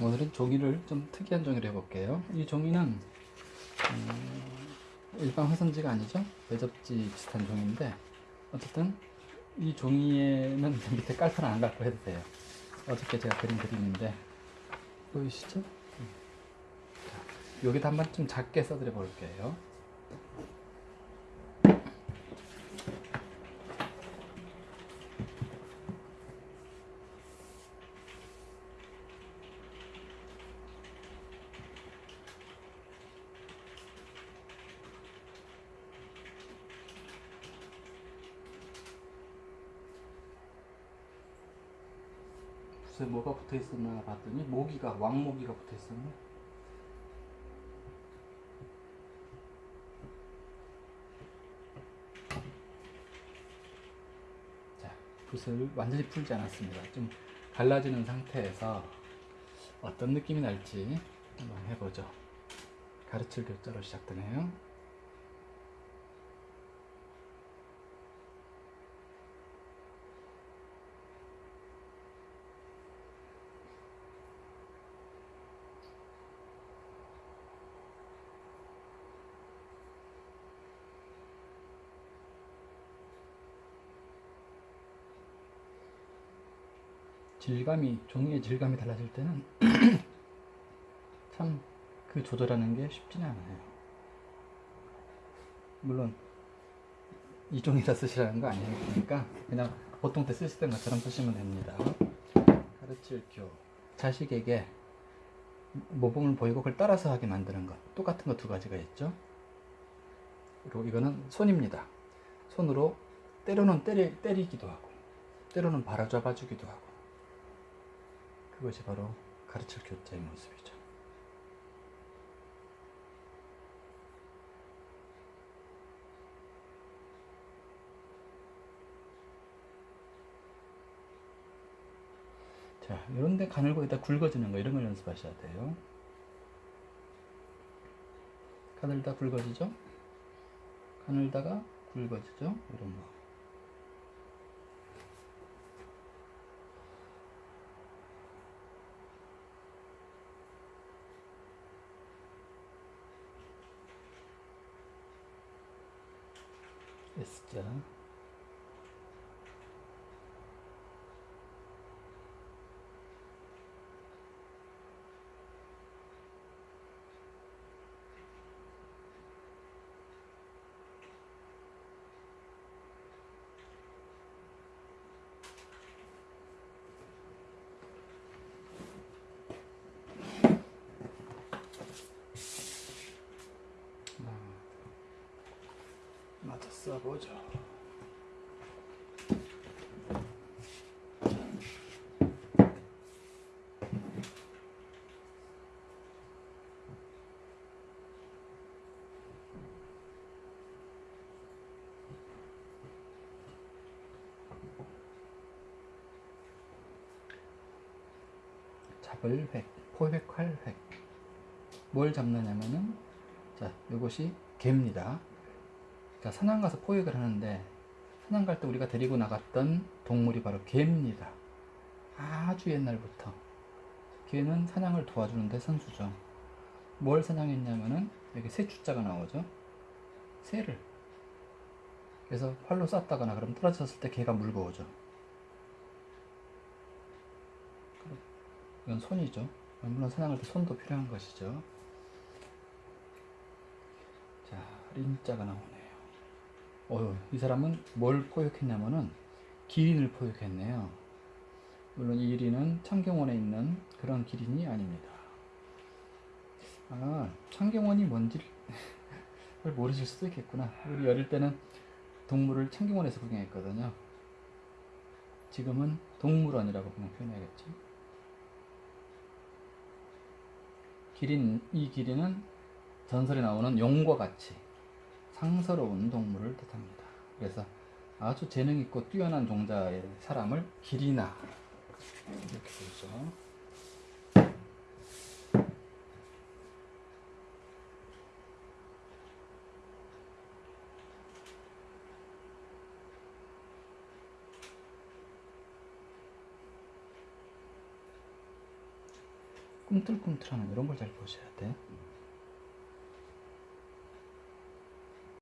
오늘은 종이를 좀 특이한 종이를 해볼게요. 이 종이는 음, 일반 화선지가 아니죠. 매접지 비슷한 종인데 어쨌든 이 종이에는 밑에 깔판을 안 갖고 해도 돼요. 어저께 제가 그린 그림인데 보이시죠? 음. 자, 여기다 한번 좀 작게 써드려 볼게요. 글쎄 뭐가 붙어 있었나 봤더니 모기가 왕모기가 붙어 있었네. 자, 붓을 완전히 풀지 않았습니다. 좀 갈라지는 상태에서 어떤 느낌이 날지 한번 해보죠. 가르칠 교자로 시작되네요. 질감이 종이의 질감이 달라질 때는 참 그 조절하는 게 쉽지는 않아요. 물론 이 종이다 쓰시라는 거 아니니까 그냥 보통 때 쓰시던 것처럼 쓰시면 됩니다. 가르칠 교 자식에게 모범을 보이고 그걸 따라서 하게 만드는 것 똑같은 거 두 가지가 있죠. 그리고 이거는 손입니다. 손으로 때로는 때리, 때리기도 하고 때로는 바로 잡아 주기도 하고 그것이 바로 가르칠 교자의 모습이죠. 자, 이런데 가늘고 있다 굵어지는 거 이런 걸 연습하셔야 돼요. 가늘다 굵어지죠? 가늘다가 굵어지죠? 이런 거. S자 맞아 써보죠. 잡을 획, 포획할 획. 뭘 잡느냐면은, 자, 이것이 개입니다. 자, 사냥 가서 포획을 하는데, 사냥 갈때 우리가 데리고 나갔던 동물이 바로 개입니다. 아주 옛날부터. 개는 사냥을 도와주는데 선수죠. 뭘 사냥했냐면은, 여기 새 주자가 나오죠. 새를. 그래서 활로 쐈다거나 그럼 떨어졌을 때 개가 물고 오죠. 이건 손이죠. 물론 사냥할 때 손도 필요한 것이죠. 자, 린자가 나오네요. 어휴, 이 사람은 뭘 포획했냐면은 기린을 포획했네요. 물론 이 기린은 창경원에 있는 그런 기린이 아닙니다. 아, 창경원이 뭔지를 모르실 수도 있겠구나. 우리 어릴 때는 동물을 창경원에서 구경했거든요. 지금은 동물원이라고 그냥 표현해야겠죠. 기린, 이 기린은 전설에 나오는 용과 같이 상서로운 동물을 뜻합니다. 그래서 아주 재능 있고 뛰어난 종자의 사람을 기리나 이렇게 부르죠. 꿈틀꿈틀하는 이런 걸 잘 보셔야 돼.